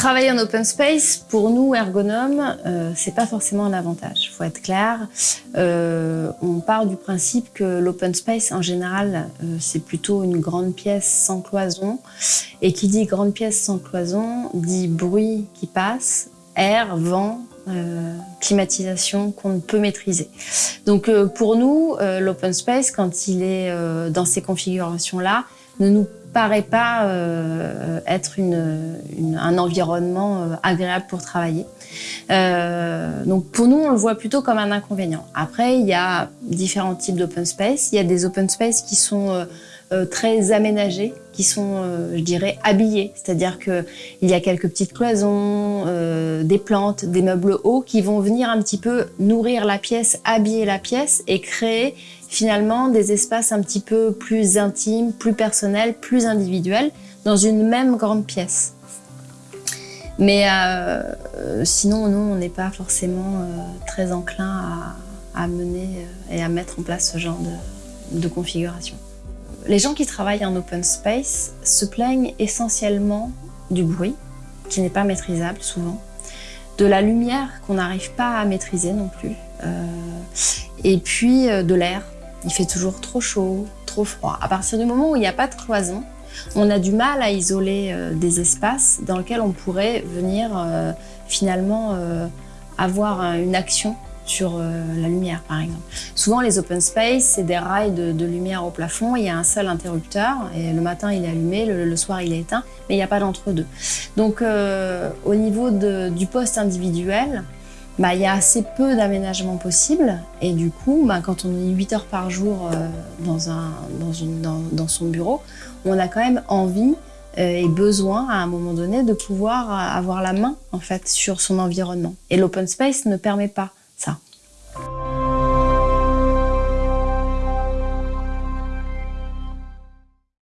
Travailler en open space, pour nous, ergonomes, euh, c'est pas forcément un avantage, faut être clair. Euh, on part du principe que l'open space, en général, euh, c'est plutôt une grande pièce sans cloison. Et qui dit grande pièce sans cloison, dit bruit qui passe, air, vent, euh, climatisation qu'on ne peut maîtriser. Donc pour nous, l'open space, quand il est dans ces configurations-là, ne nous paraît pas euh, être un environnement euh, agréable pour travailler. Euh, donc pour nous, on le voit plutôt comme un inconvénient. Après, il y a différents types d'open space. Il y a des open space qui sont très aménagés, qui sont, je dirais, habillés. C'est-à-dire que il y a quelques petites cloisons, des plantes, des meubles hauts qui vont venir un petit peu nourrir la pièce, habiller la pièce et créer finalement des espaces un petit peu plus intimes, plus personnels, plus individuels dans une même grande pièce. Mais euh, sinon, nous, on n'est pas forcément euh, très enclin à, mener euh, et à mettre en place ce genre de configuration. Les gens qui travaillent en open space se plaignent essentiellement du bruit, qui n'est pas maîtrisable souvent, de la lumière qu'on n'arrive pas à maîtriser non plus, euh, et puis euh, de l'air il fait toujours trop chaud, trop froid. À partir du moment où il n'y a pas de cloison, on a du mal à isoler euh, des espaces dans lesquels on pourrait venir finalement avoir une action sur euh, la lumière, par exemple. Souvent, les open space, c'est des rails de, lumière au plafond. Il y a un seul interrupteur et le matin, il est allumé, le, soir, il est éteint, mais il n'y a pas d'entre-deux. Donc, euh, au niveau du poste individuel, bah, il y a assez peu d'aménagement possible. Et du coup, bah, quand on est 8 heures par jour euh, dans, dans, son bureau, on a quand même envie et besoin, à un moment donné, de pouvoir avoir la main en fait, sur son environnement. Et l'open space ne permet pas ça.